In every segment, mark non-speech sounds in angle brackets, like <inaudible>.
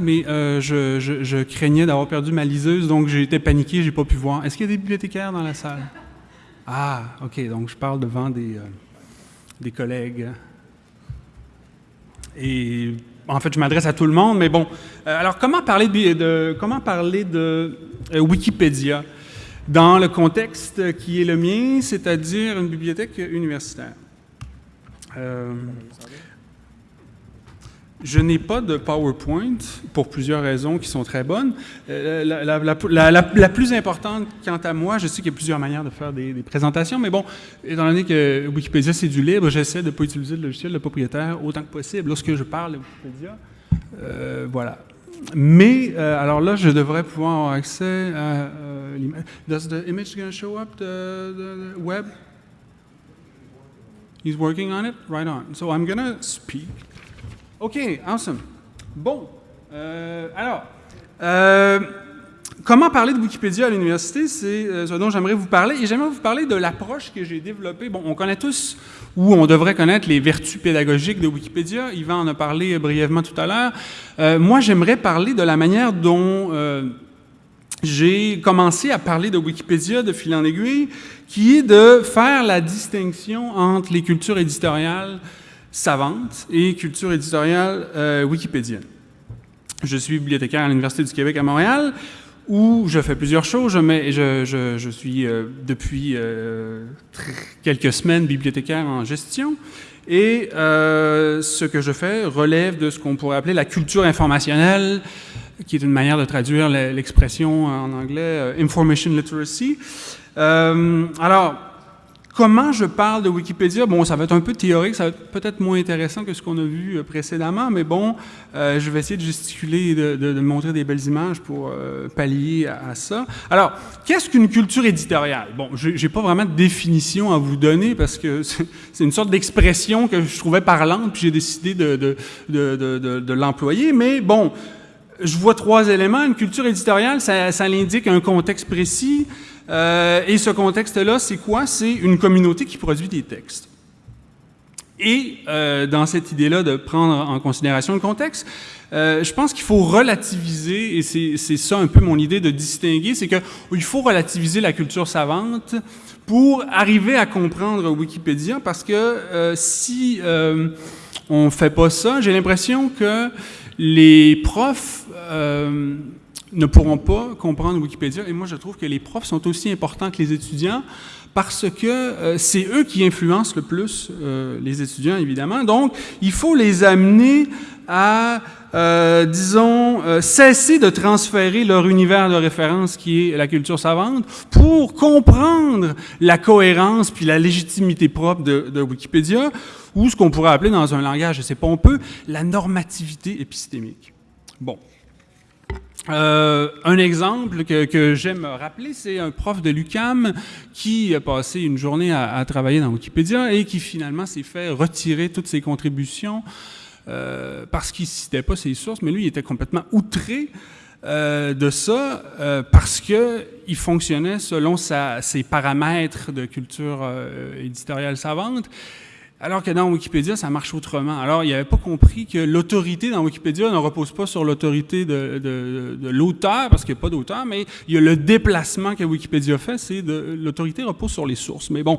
mais euh, je, craignais d'avoir perdu ma liseuse, donc j'ai été paniqué, j'ai pas pu voir. Est-ce qu'il y a des bibliothécaires dans la salle? Ah, OK, donc je parle devant des, euh, des collègues. Et en fait, je m'adresse à tout le monde, mais bon. Euh, alors, comment parler de, comment parler de Wikipédia dans le contexte qui est le mien, c'est-à-dire une bibliothèque universitaire? Je n'ai pas de PowerPoint pour plusieurs raisons qui sont très bonnes. Euh, la, plus importante, quant à moi, je sais qu'il y a plusieurs manières de faire des, présentations, mais bon, étant donné que Wikipédia c'est du libre, j'essaie de ne pas utiliser le logiciel de propriétaire autant que possible lorsque je parle de Wikipédia. Euh, voilà. Mais, euh, alors là, je devrais pouvoir avoir accès à l'image. Does the image gonna show up the, web? He's working on it? Right on. So I'm gonna speak. OK, awesome. Bon, euh, alors, euh, comment parler de Wikipédia à l'université, c'est euh, ce dont j'aimerais vous parler. Et j'aimerais vous parler de l'approche que j'ai développée. Bon, on connaît tous, ou on devrait connaître les vertus pédagogiques de Wikipédia. Yvan en a parlé brièvement tout à l'heure. Moi, j'aimerais parler de la manière dont... j'ai commencé à parler de Wikipédia de fil en aiguille, qui est de faire la distinction entre les cultures éditoriales savantes et cultures éditoriales euh, wikipédiennes. Je suis bibliothécaire à l'Université du Québec à Montréal, où je fais plusieurs choses. Mets- je- suis euh, depuis euh, quelques semaines bibliothécaire en gestion. Et ce que je fais relève de ce qu'on pourrait appeler la culture informationnelle, qui est une manière de traduire le- l'expression en anglais information literacy. Alors, comment je parle de Wikipédia? Bon, ça va être un peu théorique, ça va être peut-être moins intéressant que ce qu'on a vu euh, précédemment, mais bon, euh, je vais essayer de gesticuler et de, montrer des belles images pour euh, pallier à, ça. Alors, qu'est-ce qu'une culture éditoriale? Bon, j'ai j'ai pas vraiment de définition à vous donner parce que <laughs> c'est une sorte d'expression que je trouvais parlante, puis j'ai décidé de, l'employer, mais bon. Je vois trois éléments. Une culture éditoriale, ça, ça l'indique un contexte précis. Euh, et ce contexte-là, c'est quoi? C'est une communauté qui produit des textes. Et euh, dans cette idée-là de prendre en considération le contexte, euh, je pense qu'il faut relativiser, et c'est ça un peu mon idée de distinguer, c'est qu'il faut relativiser la culture savante pour arriver à comprendre Wikipédia, parce que si on ne fait pas ça, j'ai l'impression que les profs ne pourront pas comprendre Wikipédia. Et moi, je trouve que les profs sont aussi importants que les étudiants parce que euh, c'est eux qui influencent le plus euh, les étudiants, évidemment. Donc, il faut les amener à, euh, disons, cesser de transférer leur univers de référence qui est la culture savante pour comprendre la cohérence puis la légitimité propre de, de Wikipédia ou ce qu'on pourrait appeler dans un langage assez pompeux la normativité épistémique. Bon. Euh, un exemple que, j'aime rappeler, c'est un prof de l'UCAM qui a passé une journée à, travailler dans Wikipédia et qui finalement s'est fait retirer toutes ses contributions euh, parce qu'il ne citait pas ses sources, mais lui, il était complètement outré euh, de ça parce qu'il fonctionnait selon ses paramètres de culture éditoriale savante. Alors que dans Wikipédia, ça marche autrement. Alors, il n'avait pas compris que l'autorité dans Wikipédia ne repose pas sur l'autorité de, l'auteur, parce qu'il n'y a pas d'auteur, mais il y a le déplacement que Wikipédia fait, c'est de l'autorité repose sur les sources. Mais bon,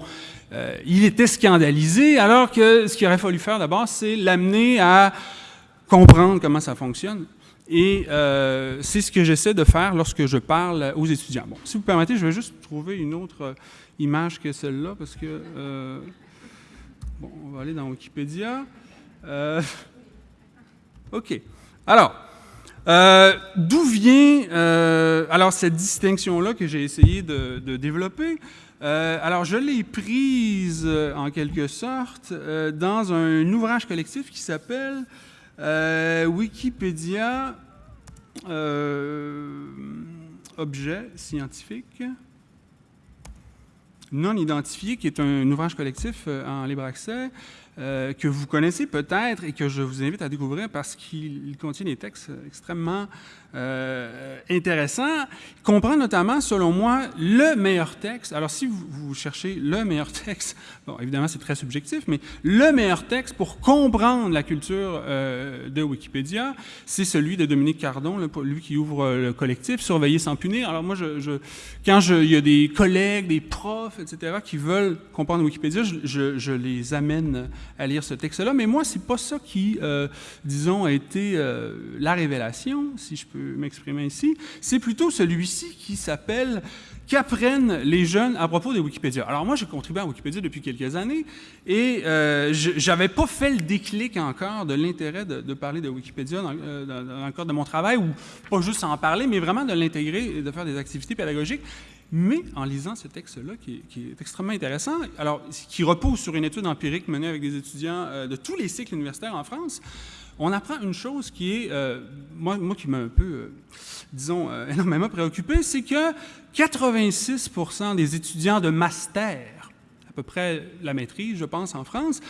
euh, il était scandalisé, alors que ce qu'il aurait fallu faire d'abord, c'est l'amener à comprendre comment ça fonctionne. Et euh, c'est ce que j'essaie de faire lorsque je parle aux étudiants. Bon, si vous permettez, je vais juste trouver une autre image que celle-là, parce que... euh, Bon, on va aller dans Wikipédia. Euh, <laughs> OK. Alors, euh, d'où vient euh, cette distinction-là que j'ai essayé de, développer? Alors, je l'ai prise en quelque sorte dans un ouvrage collectif qui s'appelle Wikipédia Objet scientifique non identifié, qui est un ouvrage collectif euh, en libre accès. Euh, que vous connaissez peut-être et que je vous invite à découvrir parce qu'il contient des textes extrêmement euh, intéressant. Il comprend notamment, selon moi, le meilleur texte. Alors, si vous, cherchez le meilleur <laughs> texte, bon, évidemment, c'est très subjectif, mais le meilleur texte pour comprendre la culture euh, de Wikipédia, c'est celui de Dominique Cardon, lui qui ouvre le collectif Surveiller sans punir. Alors, moi, quand il y a des collègues, des profs, etc., qui veulent comprendre Wikipédia, je les amène à lire ce texte-là. Mais moi, c'est pas ça qui, euh, disons, a été euh, la révélation, si je peux m'exprimer ici, c'est plutôt celui-ci qui s'appelle Qu'apprennent les jeunes à propos de Wikipédia? Alors moi, j'ai contribué à Wikipédia depuis quelques années et euh, je n'avais pas fait le déclic encore de l'intérêt de, parler de Wikipédia euh, dans, dans, le cadre de mon travail, ou pas juste en parler, mais vraiment de l'intégrer et de faire des activités pédagogiques. Mais en lisant ce texte-là, qui, est extrêmement intéressant, alors qui repose sur une étude empirique menée avec des étudiants euh, de tous les cycles universitaires en France, on apprend une chose qui est, euh, moi, qui m'a un peu, euh, disons, <laughs> énormément préoccupé, c'est que 86% des étudiants de master, à peu près la maîtrise, je pense, en France,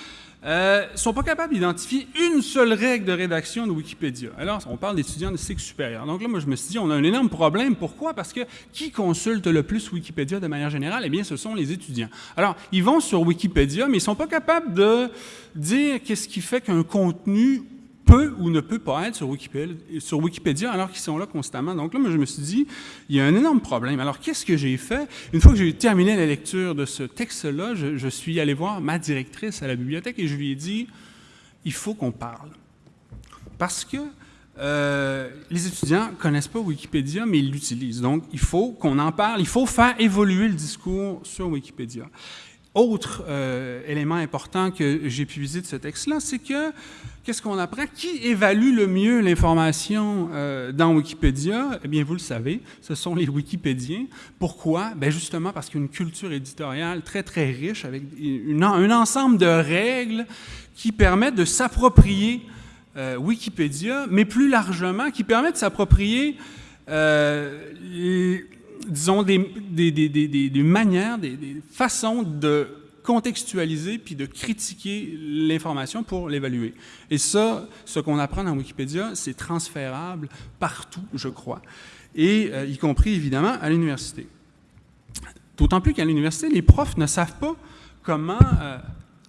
euh, sont pas capables d'identifier une seule règle de rédaction de Wikipédia. Alors, on parle d'étudiants de cycle supérieur. Donc là, moi, je me suis dit, on a un énorme problème. Pourquoi? Parce que qui consulte le plus Wikipédia de manière générale? Eh bien, ce sont les étudiants. Alors, ils vont sur Wikipédia, mais ils sont pas capables de dire qu'est-ce qui fait qu'un contenu peut ou ne peut pas être sur Wikipédia, alors qu'ils sont là constamment. Donc là, moi, je me suis dit, il y a un énorme problème. Alors, qu'est-ce que j'ai fait? Une fois que j'ai terminé la lecture de ce texte-là, je, je, suis allé voir ma directrice à la bibliothèque et je lui ai dit, il faut qu'on parle. Parce que euh, les étudiants ne connaissent pas Wikipédia, mais ils l'utilisent. Donc, il faut qu'on en parle, il faut faire évoluer le discours sur Wikipédia. Autre euh, élément important que j'ai pu viser de ce texte-là, c'est que qu'est-ce qu'on apprend? Qui évalue le mieux l'information euh, dans Wikipédia? Eh bien, vous le savez, ce sont les Wikipédiens. Pourquoi? Bien, justement parce qu'il y a une culture éditoriale très, très riche avec une, un ensemble de règles qui permettent de s'approprier euh, Wikipédia, mais plus largement, qui permettent de s'approprier disons, des, des, des, des manières, des, façons de contextualiser puis de critiquer l'information pour l'évaluer. Et ça, ce qu'on apprend dans Wikipédia, c'est transférable partout, je crois, et euh, y compris évidemment à l'université. D'autant plus qu'à l'université, les profs ne savent pas comment euh,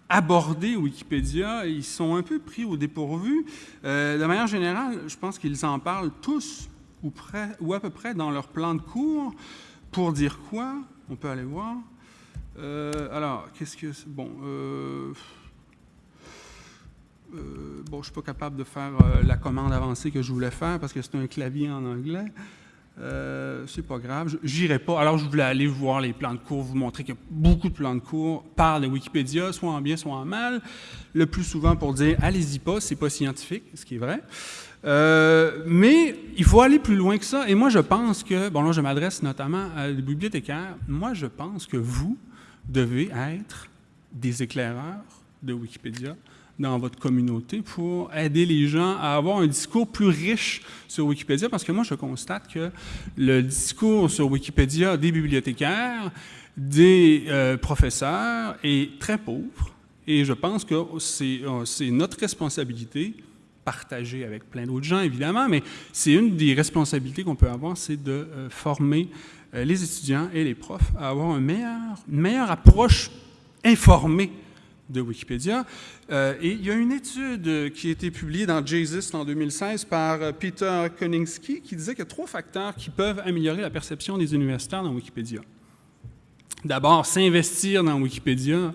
aborder Wikipédia, ils sont un peu pris au dépourvu. Euh, de manière générale, je pense qu'ils en parlent tous ou, à peu près dans leur plan de cours pour dire quoi? On peut aller voir. Euh, alors, qu'est-ce que... Bon, euh, euh, bon, je ne suis pas capable de faire la commande avancée que je voulais faire parce que c'est un clavier en anglais. Euh, c'est pas grave, j'irai pas. Alors, je voulais aller voir les plans de cours, vous montrer que beaucoup de plans de cours parlent de Wikipédia, soit en bien, soit en mal. Le plus souvent pour dire, allez-y pas, c'est pas scientifique, ce qui est vrai. Euh, mais il faut aller plus loin que ça. Et moi, je pense que, bon là, je m'adresse notamment à des bibliothécaires, moi, je pense que vous devez être des éclaireurs de Wikipédia dans votre communauté pour aider les gens à avoir un discours plus riche sur Wikipédia, parce que moi, je constate que le discours sur Wikipédia des bibliothécaires, des euh, professeurs est très pauvre, et je pense que c'est euh, notre responsabilité partagée avec plein d'autres gens, évidemment, mais c'est une des responsabilités qu'on peut avoir, c'est de euh, former les étudiants et les profs à avoir un meilleur, une meilleure approche informée de Wikipédia. Euh, et il y a une étude qui a été publiée dans JSIST en 2016 par euh, Peter Koningski qui disait qu'il y a trois facteurs qui peuvent améliorer la perception des universitaires dans Wikipédia. D'abord, s'investir dans Wikipédia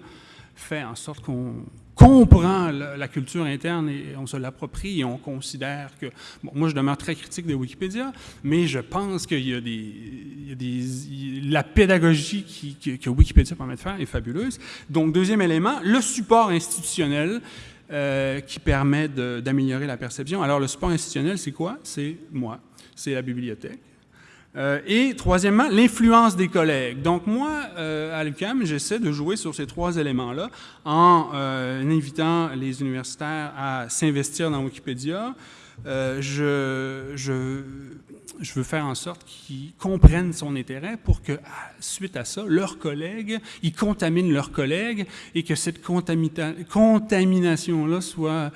fait en sorte qu'on comprend la, culture interne et on se l'approprie et on considère que... Bon, moi, je demeure très critique de Wikipédia, mais je pense qu'il y a des... La pédagogie qui, que Wikipédia permet de faire est fabuleuse. Donc, deuxième élément, le support institutionnel euh, qui permet d'améliorer la perception. Alors, le support institutionnel, c'est quoi? C'est moi, c'est la bibliothèque. Euh, et troisièmement, l'influence des collègues. Donc moi, euh, à l'UQAM, j'essaie de jouer sur ces trois éléments-là en euh, invitant les universitaires à s'investir dans Wikipédia. Euh, je, je, je veux faire en sorte qu'ils comprennent son intérêt pour que, suite à ça, leurs collègues, ils contaminent leurs collègues et que cette contamination-là soit,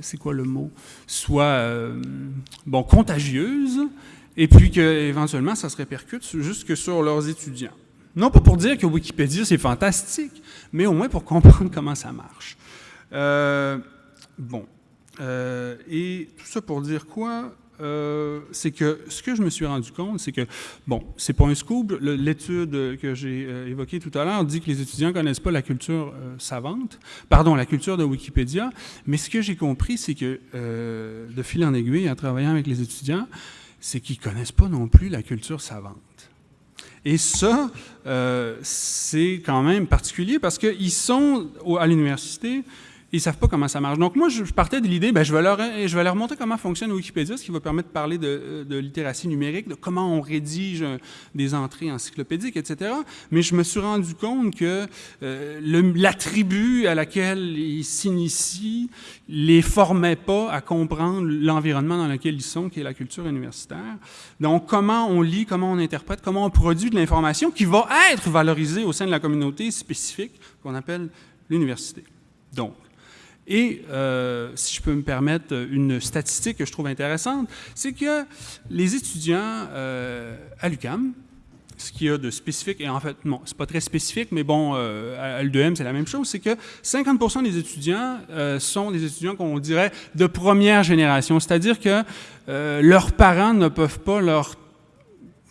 c'est quoi le mot, soit, bon, contagieuse et puis qu'éventuellement, ça se répercute jusque sur leurs étudiants. Non pas pour dire que Wikipédia, c'est fantastique, mais au moins pour comprendre <laughs> comment ça marche. Euh, bon. et tout ça pour dire quoi? Euh, c'est que ce que je me suis rendu compte, c'est que, bon, c'est pas un scoop, l'étude que j'ai euh, évoquée tout à l'heure dit que les étudiants connaissent pas la culture euh, savante, pardon, la culture de Wikipédia, mais ce que j'ai compris, c'est que, de fil en aiguille, en travaillant avec les étudiants, c'est qu'ils ne connaissent pas non plus la culture savante. Et ça, c'est quand même particulier parce qu'ils sont à l'université, ils savent pas comment ça marche. Donc moi, je partais de l'idée, ben, je, vais leur, je vais leur montrer comment fonctionne Wikipédia, ce qui va permettre de parler de, de littératie numérique, de comment on rédige des entrées encyclopédiques, etc. Mais je me suis rendu compte que euh, la tribu à laquelle ils s'initient les formait pas à comprendre l'environnement dans lequel ils sont, qui est la culture universitaire. Donc comment on lit, comment on interprète, comment on produit de l'information qui va être valorisée au sein de la communauté spécifique qu'on appelle l'université. Donc, et euh, si je peux me permettre une statistique que je trouve intéressante, c'est que les étudiants euh, à l'UCAM, ce qu'il y a de spécifique, et en fait, non, c'est pas très spécifique, mais bon, euh, à L2M, c'est la même chose, c'est que 50% des étudiants sont des étudiants qu'on dirait de première génération, c'est-à-dire que leurs parents ne peuvent pas leur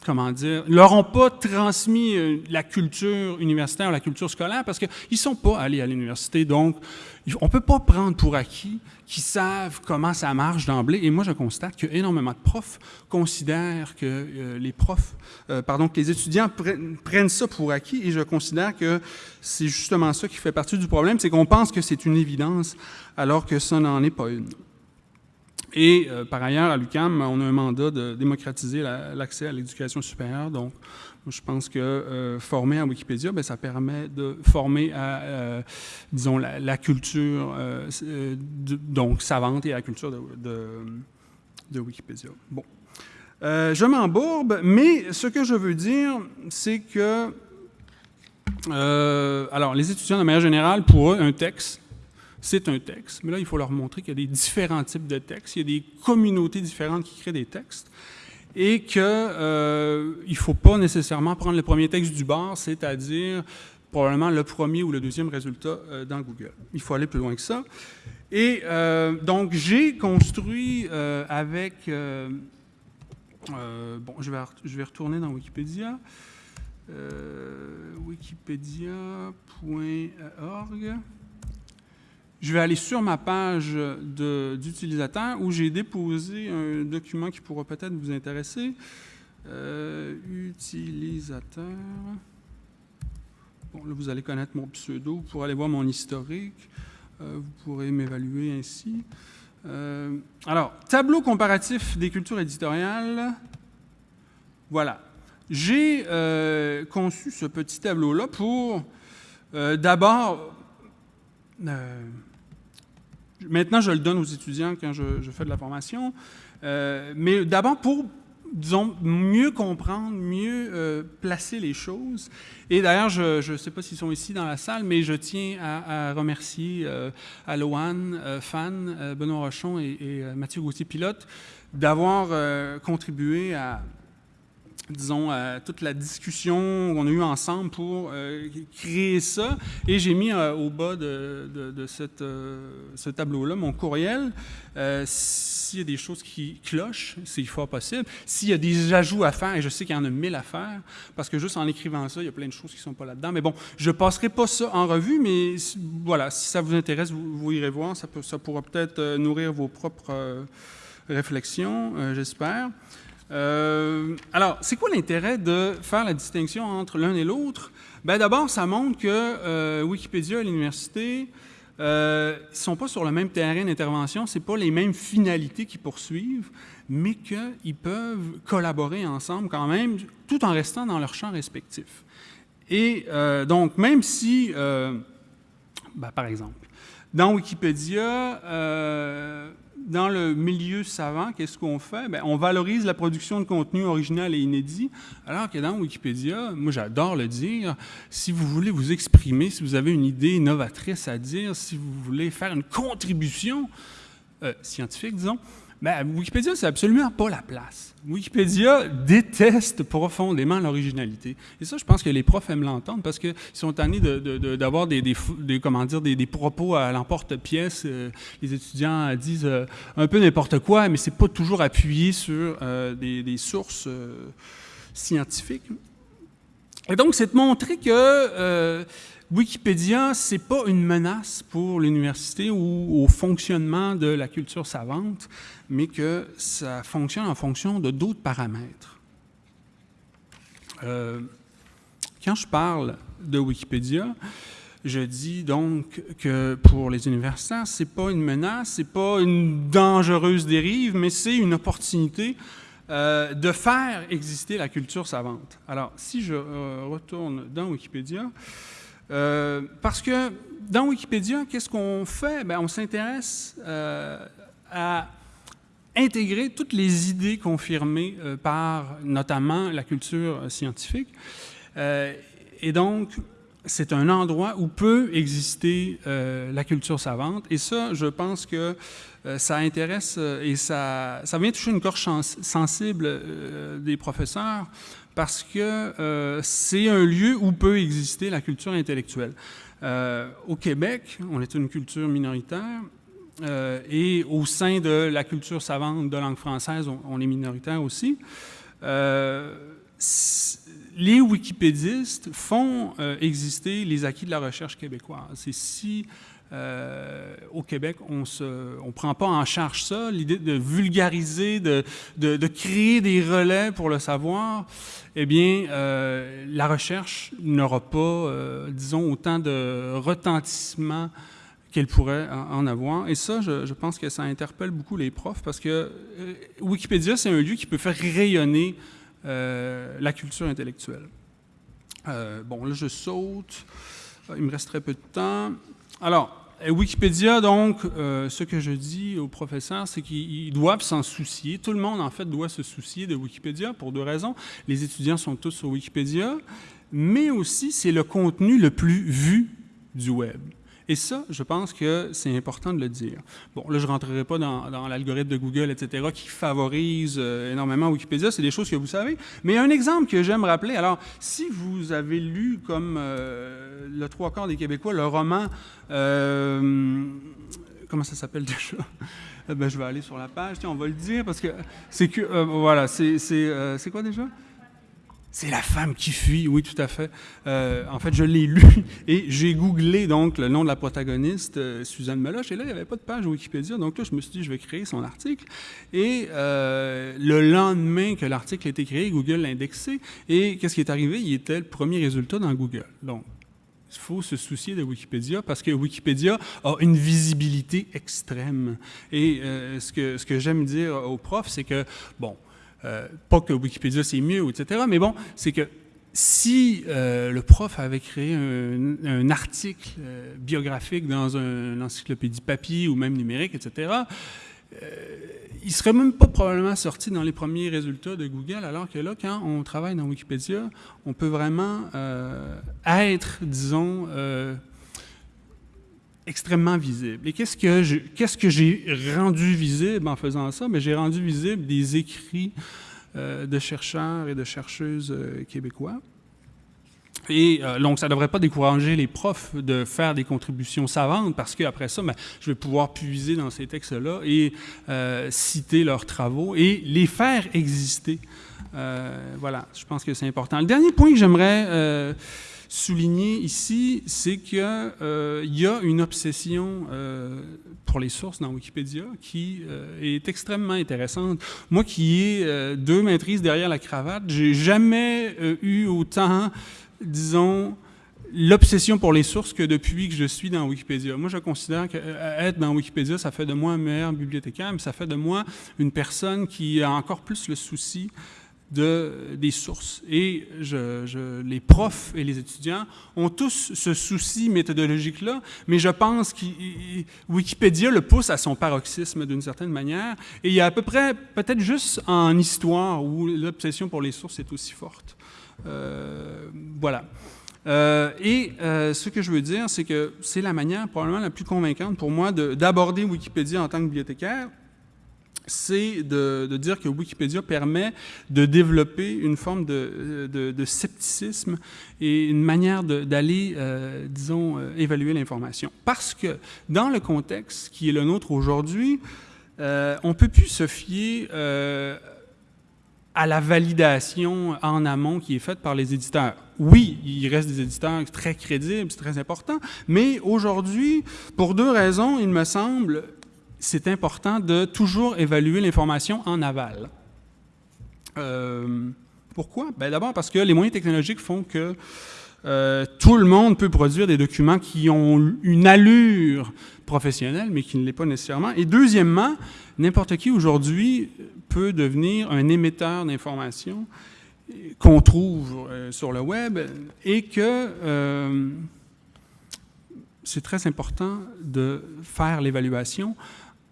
comment dire, leur ont pas transmis la culture universitaire, la culture scolaire, parce qu'ils ne sont pas allés à l'université. Donc, on ne peut pas prendre pour acquis qu'ils savent comment ça marche d'emblée. Et moi, je constate qu'énormément de profs considèrent que euh, les profs, euh, pardon, que les étudiants prennent ça pour acquis. Et je considère que c'est justement ça qui fait partie du problème, c'est qu'on pense que c'est une évidence alors que ça n'en est pas une. Et euh, par ailleurs, à l'UQAM, on a un mandat de démocratiser l'accès à l'éducation supérieure. Donc, je pense que euh, former en Wikipédia, bien, ça permet de former à, euh, disons, la, culture donc savante et à la culture de, de, Wikipédia. Bon. je m'embourbe, mais ce que je veux dire, c'est que, alors, les étudiants, de manière générale, pour eux, un texte, c'est un texte, mais là, il faut leur montrer qu'il y a des différents types de textes, il y a des communautés différentes qui créent des textes, et qu'il euh, ne faut pas nécessairement prendre le premier texte du bar, c'est-à-dire probablement le premier ou le deuxième résultat euh, dans Google. Il faut aller plus loin que ça. Et euh, donc, j'ai construit avec... bon, je vais, je vais retourner dans Wikipédia. wikipedia.org je vais aller sur ma page d'utilisateur où j'ai déposé un document qui pourra peut-être vous intéresser. Euh, utilisateur. Bon, là, vous allez connaître mon pseudo. Pour aller voir mon historique. Euh, vous pourrez m'évaluer ainsi. Euh, alors, tableau comparatif des cultures éditoriales. Voilà. J'ai conçu ce petit tableau-là pour, d'abord, Maintenant, je le donne aux étudiants quand je, fais de la formation. Euh, mais d'abord pour, disons, mieux comprendre, mieux euh, placer les choses. Et d'ailleurs, je ne sais pas s'ils sont ici dans la salle, mais je tiens à, remercier euh, Alohan, Fan, Benoît Rochon et, et Mathieu Gauthier-Pilote d'avoir contribué à disons, euh, toute la discussion qu'on a eue ensemble pour euh, créer ça. Et j'ai mis euh, au bas de, de, cette, ce tableau-là mon courriel. S'il y a des choses qui clochent, c'est fort possible. S'il y a des ajouts à faire, et je sais qu'il y en a mille à faire, parce que juste en écrivant ça, il y a plein de choses qui ne sont pas là-dedans. Mais bon, je ne passerai pas ça en revue, mais voilà, si ça vous intéresse, vous, irez voir. Ça, peut, ça pourra peut-être nourrir vos propres réflexions, j'espère. Euh, alors, c'est quoi l'intérêt de faire la distinction entre l'un et l'autre? Ben, D'abord, ça montre que euh, Wikipédia et l'université ne euh, sont pas sur le même terrain d'intervention, ce pas les mêmes finalités qu'ils poursuivent, mais qu'ils peuvent collaborer ensemble quand même, tout en restant dans leur champ respectif. Et donc, même si, ben, par exemple, dans Wikipédia, dans le milieu savant, qu'est-ce qu'on fait? Bien, on valorise la production de contenu original et inédit, alors que dans Wikipédia, moi j'adore le dire, si vous voulez vous exprimer, si vous avez une idée novatrice à dire, si vous voulez faire une contribution euh, scientifique, disons, ben, Wikipédia, c'est absolument pas la place. Wikipédia déteste profondément l'originalité. Et ça, je pense que les profs aiment l'entendre parce qu'ils sont tannés d'avoir des, des, comment dire, des, propos à l'emporte-pièce. Euh, les étudiants disent euh, un peu n'importe quoi, mais c'est pas toujours appuyé sur euh, des, sources scientifiques. Et donc, c'est de montrer que Wikipédia, ce n'est pas une menace pour l'université ou au fonctionnement de la culture savante, mais que ça fonctionne en fonction de d'autres paramètres. Euh, quand je parle de Wikipédia, je dis donc que pour les universitaires, ce n'est pas une menace, ce n'est pas une dangereuse dérive, mais c'est une opportunité euh, de faire exister la culture savante. Alors, si je euh, retourne dans Wikipédia, euh, parce que dans Wikipédia, qu'est-ce qu'on fait? Bien, on s'intéresse à intégrer toutes les idées confirmées par notamment la culture scientifique. et donc, c'est un endroit où peut exister la culture savante. Et ça, je pense que ça intéresse et ça, ça vient toucher une corche sensible des professeurs parce que euh, c'est un lieu où peut exister la culture intellectuelle. Euh, au Québec, on est une culture minoritaire, euh, et au sein de la culture savante de langue française, on, est minoritaire aussi. Les wikipédistes font exister les acquis de la recherche québécoise. C'est si euh, au Québec, on ne on prend pas en charge ça, l'idée de vulgariser, de, de, créer des relais pour le savoir, eh bien, euh, la recherche n'aura pas, euh, disons, autant de retentissement qu'elle pourrait en avoir. Et ça, je, je, pense que ça interpelle beaucoup les profs parce que Wikipédia, c'est un lieu qui peut faire rayonner la culture intellectuelle. bon, là, je saute. Il me reste très peu de temps. Alors, Wikipédia, donc, euh, ce que je dis aux professeurs, c'est qu'ils doivent s'en soucier. Tout le monde, en fait, doit se soucier de Wikipédia pour deux raisons. Les étudiants sont tous sur Wikipédia, mais aussi c'est le contenu le plus vu du web. Et ça, je pense que c'est important de le dire. Bon, là, je ne rentrerai pas dans, l'algorithme de Google, etc., qui favorise euh, énormément Wikipédia. C'est des choses que vous savez. Mais un exemple que j'aime rappeler, alors, si vous avez lu, comme euh, le trois quarts des Québécois, le roman... Euh, comment ça s'appelle déjà? ben, je vais aller sur la page, tiens, on va le dire, parce que c'est que... voilà, c'est quoi déjà? C'est la femme qui fuit, oui, tout à fait. Euh, en fait, je l'ai lu <laughs> et j'ai googlé donc le nom de la protagoniste, euh, Suzanne Meloche, et là, il n'y avait pas de page Wikipédia. Donc là, je me suis dit, je vais créer son article. Et euh, le lendemain que l'article a été créé, Google l'a indexé. Et qu'est-ce qui est arrivé? Il était le premier résultat dans Google. Donc, il faut se soucier de Wikipédia parce que Wikipédia a une visibilité extrême. Et ce que, ce que j'aime dire aux profs, c'est que, bon, euh, pas que Wikipédia c'est mieux, etc. Mais bon, c'est que si euh, le prof avait créé un, article euh, biographique dans une encyclopédie papier ou même numérique, etc., il serait même pas probablement sorti dans les premiers résultats de Google, alors que là, quand on travaille dans Wikipédia, on peut vraiment être, disons, extrêmement visible. Et qu'est-ce que qu'est-ce que j'ai rendu visible en faisant ça? J'ai rendu visible des écrits euh, de chercheurs et de chercheuses euh, québécois. Et euh, donc, ça ne devrait pas décourager les profs de faire des contributions savantes parce qu'après ça, ben, je vais pouvoir puiser dans ces textes-là et citer leurs travaux et les faire exister. voilà, je pense que c'est important. Le dernier point que j'aimerais souligner ici, c'est qu'il euh, y a une obsession euh, pour les sources dans Wikipédia qui euh, est extrêmement intéressante. Moi qui ai deux maîtrises derrière la cravate, j'ai jamais eu autant, disons, l'obsession pour les sources que depuis que je suis dans Wikipédia. Moi, je considère qu'être dans Wikipédia, ça fait de moi un meilleur bibliothécaire, mais ça fait de moi une personne qui a encore plus le souci de, des sources. Et les profs et les étudiants ont tous ce souci méthodologique-là, mais je pense que Wikipédia le pousse à son paroxysme d'une certaine manière. Et il y a à peu près, peut-être juste en histoire, où l'obsession pour les sources est aussi forte. Euh, voilà. Euh, et euh, ce que je veux dire, c'est que c'est la manière probablement la plus convaincante pour moi d'aborder Wikipédia en tant que bibliothécaire, c'est de, dire que Wikipédia permet de développer une forme de, scepticisme et une manière d'aller, euh, disons, euh, évaluer l'information. Parce que dans le contexte qui est le nôtre aujourd'hui, euh, on ne peut plus se fier à la validation en amont qui est faite par les éditeurs. Oui, il reste des éditeurs très crédibles, c'est très important, mais aujourd'hui, pour deux raisons, il me semble, c'est important de toujours évaluer l'information en aval. Euh, pourquoi? Ben, D'abord parce que les moyens technologiques font que euh, tout le monde peut produire des documents qui ont une allure professionnelle, mais qui ne l'est pas nécessairement. Et deuxièmement, n'importe qui aujourd'hui peut devenir un émetteur d'informations qu'on trouve euh, sur le web et que c'est très important de faire l'évaluation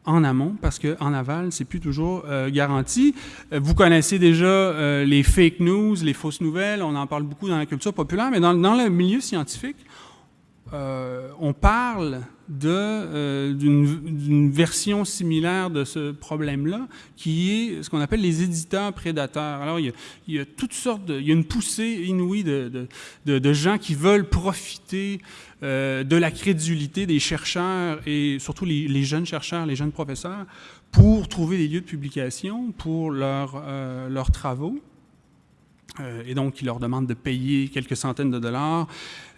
en amont, parce qu'en aval, c'est plus toujours euh, garanti. Euh, vous connaissez déjà euh, les fake news, les fausses nouvelles, on en parle beaucoup dans la culture populaire, mais dans, dans le milieu scientifique, on parle d'une version similaire de ce problème-là, qui est ce qu'on appelle les éditeurs prédateurs. Alors, il y a, toutes sortes. Il y a une poussée inouïe de, de, de gens qui veulent profiter euh, de la crédulité des chercheurs et surtout les, jeunes chercheurs, les jeunes professeurs, pour trouver des lieux de publication pour euh, leurs travaux. Euh, et donc, ils leur demandent de payer quelques centaines de dollars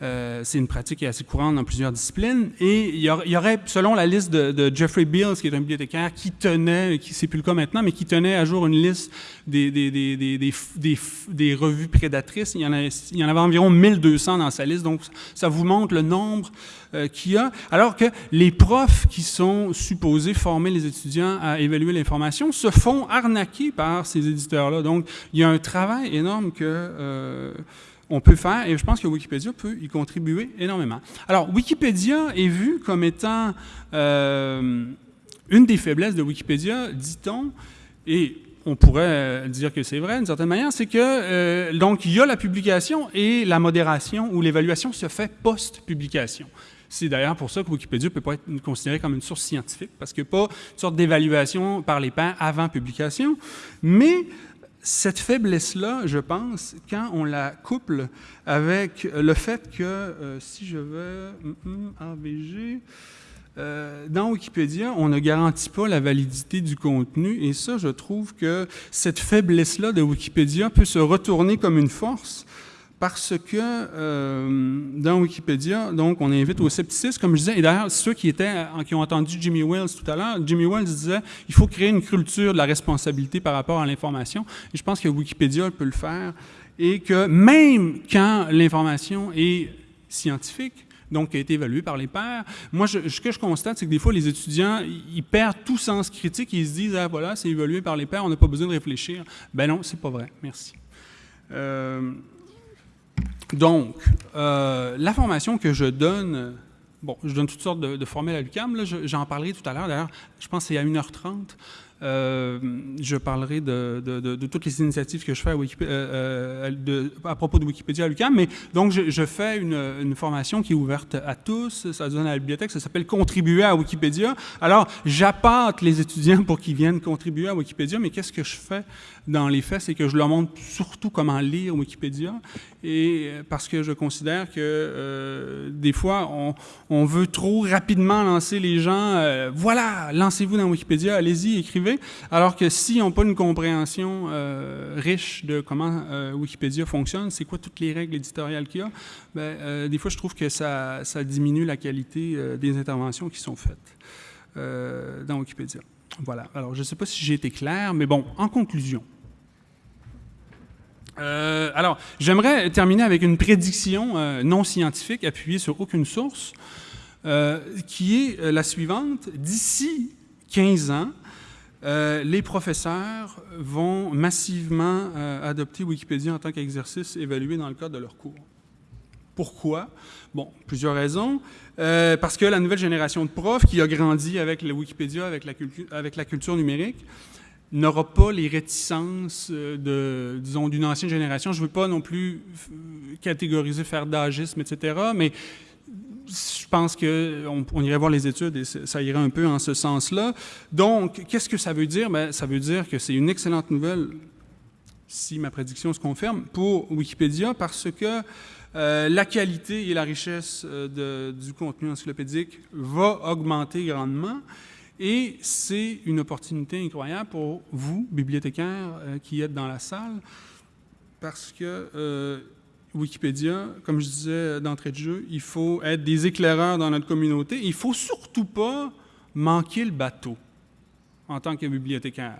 euh, c'est une pratique qui est assez courante dans plusieurs disciplines. Et il y, aurait, selon la liste de, Jeffrey Beals, qui est un bibliothécaire, qui tenait, qui c'est plus le cas maintenant, mais qui tenait à jour une liste des, des, des, des revues prédatrices. Il y, en il y en avait environ 1200 dans sa liste, donc ça vous montre le nombre euh, a. Alors que les profs qui sont supposés former les étudiants à évaluer l'information se font arnaquer par ces éditeurs-là. Donc, il y a un travail énorme que... Euh, on peut faire, et je pense que Wikipédia peut y contribuer énormément. Alors, Wikipédia est vu comme étant euh, une des faiblesses de Wikipédia, dit-on, et on pourrait dire que c'est vrai d'une certaine manière, c'est que, donc, il y a la publication et la modération ou l'évaluation se fait post-publication. C'est d'ailleurs pour ça que Wikipédia ne peut pas être considéré comme une source scientifique, parce qu'il n'y a pas une sorte d'évaluation par les pairs avant publication, mais cette faiblesse-là, je pense, quand on la couple avec le fait que, euh, si je vais, AVG, euh, dans Wikipédia, on ne garantit pas la validité du contenu, et ça, je trouve que cette faiblesse-là de Wikipédia peut se retourner comme une force, parce que euh, dans Wikipédia, donc, on invite au scepticisme, comme je disais, et d'ailleurs, ceux qui, étaient, qui ont entendu Jimmy Wells tout à l'heure, Jimmy Wells disait il faut créer une culture de la responsabilité par rapport à l'information, et je pense que Wikipédia peut le faire, et que même quand l'information est scientifique, donc qui a été évaluée par les pairs. Moi, ce que je constate, c'est que des fois, les étudiants, ils perdent tout sens critique, ils se disent, ah voilà, c'est évalué par les pairs, on n'a pas besoin de réfléchir. Ben non, c'est pas vrai. Merci. Euh, donc, euh, la formation que je donne, bon, je donne toutes sortes de, de formels à l'UQAM, j'en parlerai tout à l'heure, d'ailleurs, je pense que c'est à 1h30. Euh, je parlerai de, toutes les initiatives que je fais à, euh, propos de Wikipédia à l'UQAM, mais donc je, fais une, formation qui est ouverte à tous, ça se donne à la bibliothèque, ça s'appelle « Contribuer à Wikipédia ». Alors, j'appâte les étudiants pour qu'ils viennent contribuer à Wikipédia, mais qu'est-ce que je fais dans les faits, c'est que je leur montre surtout comment lire Wikipédia, et euh, parce que je considère que euh, des fois, on, veut trop rapidement lancer les gens, euh, voilà, lancez-vous dans Wikipédia, allez-y, écrivez, alors que si on n'a pas une compréhension riche de comment Wikipédia fonctionne, c'est quoi toutes les règles éditoriales qu'il y a, ben, des fois, je trouve que ça diminue la qualité des interventions qui sont faites dans Wikipédia. Voilà. Alors, je ne sais pas si j'ai été clair, mais bon, en conclusion, euh, alors, j'aimerais terminer avec une prédiction euh, non scientifique appuyée sur aucune source, euh, qui est la suivante. D'ici 15 ans, les professeurs vont massivement adopter Wikipédia en tant qu'exercice évalué dans le cadre de leur cours. Pourquoi? Bon, plusieurs raisons. Parce que la nouvelle génération de profs qui a grandi avec le Wikipédia, la, avec la culture numérique, n'aura pas les réticences euh, de, disons, d'une ancienne génération. Je ne veux pas non plus catégoriser, faire d'agisme, etc., mais je pense qu'on on irait voir les études et ça irait un peu en ce sens-là. Donc, qu'est-ce que ça veut dire? Bien, ça veut dire que c'est une excellente nouvelle, si ma prédiction se confirme, pour Wikipédia parce que euh, la qualité et la richesse euh, du contenu encyclopédique va augmenter grandement. Et c'est une opportunité incroyable pour vous, bibliothécaires, euh, qui êtes dans la salle, parce que Wikipédia, comme je disais d'entrée de jeu, il faut être des éclaireurs dans notre communauté. Il ne faut surtout pas manquer le bateau en tant que bibliothécaire.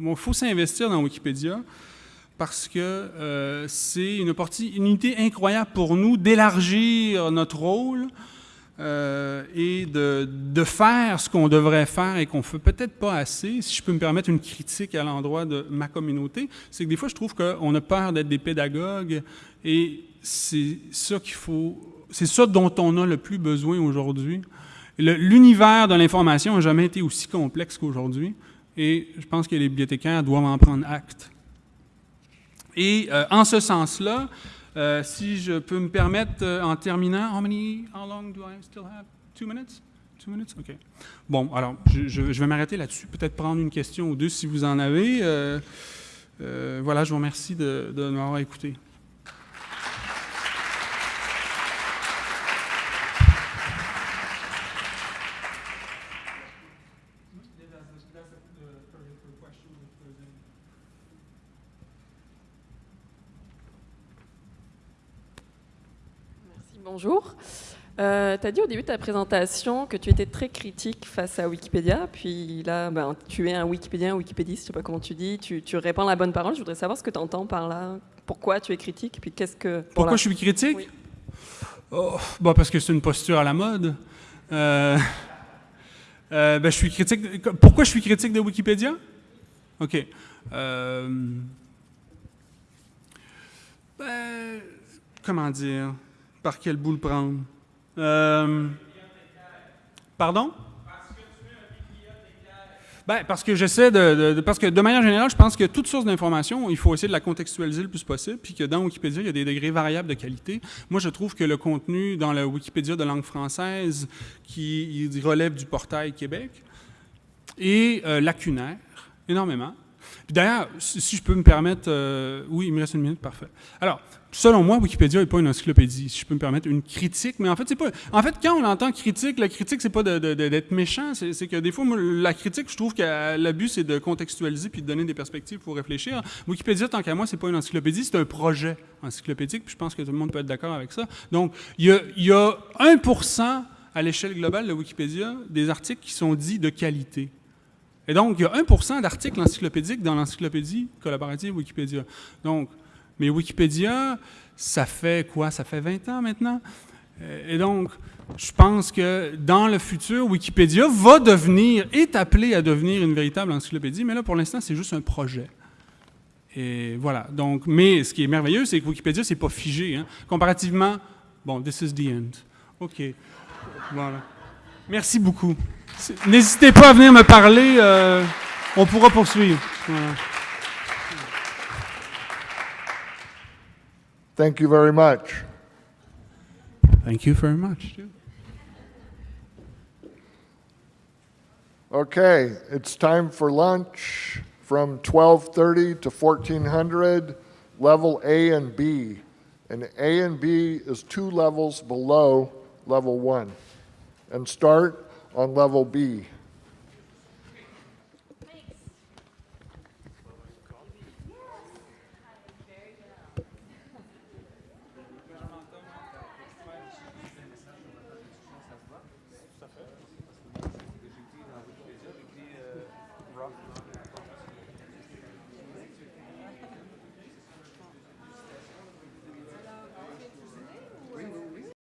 il faut s'investir dans Wikipédia parce que euh, c'est une opportunité incroyable pour nous d'élargir notre rôle euh, et de, de, faire ce qu'on devrait faire et qu'on ne fait peut-être pas assez. Si je peux me permettre une critique à l'endroit de ma communauté, c'est que des fois, je trouve qu'on a peur d'être des pédagogues et c'est ça ça dont on a le plus besoin aujourd'hui. L'univers de l'information n'a jamais été aussi complexe qu'aujourd'hui et je pense que les bibliothécaires doivent en prendre acte. Et euh, en ce sens-là, euh, si je peux me permettre, euh, en terminant, how many, how long do I still have? Two minutes? Two minutes? OK. Bon, alors, je, je, vais m'arrêter là-dessus. Peut-être prendre une question ou deux si vous en avez. voilà, je vous remercie de, de m'avoir écouté. Euh, tu as dit au début de ta présentation que tu étais très critique face à Wikipédia, puis là, ben, tu es un Wikipédien, Wikipédiste, je sais pas comment tu dis, tu, répands la bonne parole. Je voudrais savoir ce que tu entends par là. Pourquoi tu es critique, puis qu'est-ce que... Pourquoi je suis critique oh, bah, Parce que c'est une posture à la mode. Euh, euh, ben, je suis critique... Pourquoi je suis critique de Wikipédia? OK. Ben, comment dire? Par quel bout le prendre? Euh, pardon? Ben, parce que j'essaie de, Parce que de manière générale, je pense que toute source d'information, il faut essayer de la contextualiser le plus possible, puis que dans Wikipédia, il y a des degrés variables de qualité. Moi, je trouve que le contenu dans la Wikipédia de langue française, qui relève du portail Québec, est euh, lacunaire, énormément. D'ailleurs, si je peux me permettre... Euh, oui, il me reste une minute, parfait. Alors, selon moi, Wikipédia n'est pas une encyclopédie, si je peux me permettre, une critique, mais en fait, c'est pas... En fait, quand on entend critique, la critique, c'est pas d'être méchant, c'est que des fois, la critique, je trouve que l'abus, c'est de contextualiser puis de donner des perspectives pour réfléchir. Wikipédia, tant qu'à moi, c'est pas une encyclopédie, c'est un projet encyclopédique, puis je pense que tout le monde peut être d'accord avec ça. Donc, il y a, y a 1 à l'échelle globale de Wikipédia des articles qui sont dits de qualité. Et donc, il y a 1 d'articles encyclopédiques dans l'encyclopédie collaborative Wikipédia. Donc, mais Wikipédia, ça fait quoi? Ça fait 20 ans maintenant? Et donc, je pense que dans le futur, Wikipédia va devenir, est appelé à devenir une véritable encyclopédie, mais là, pour l'instant, c'est juste un projet. Et voilà. Donc, mais ce qui est merveilleux, c'est que Wikipédia, c'est pas figé. Hein. Comparativement, bon, this is the end. OK. Voilà. Merci beaucoup. N'hésitez pas à venir me parler. Euh, on pourra poursuivre. Thank you very much. Thank you very much. Okay, it's time for lunch from 1230 to 1400, level A and B. And A and B is two levels below level one. And start on level B.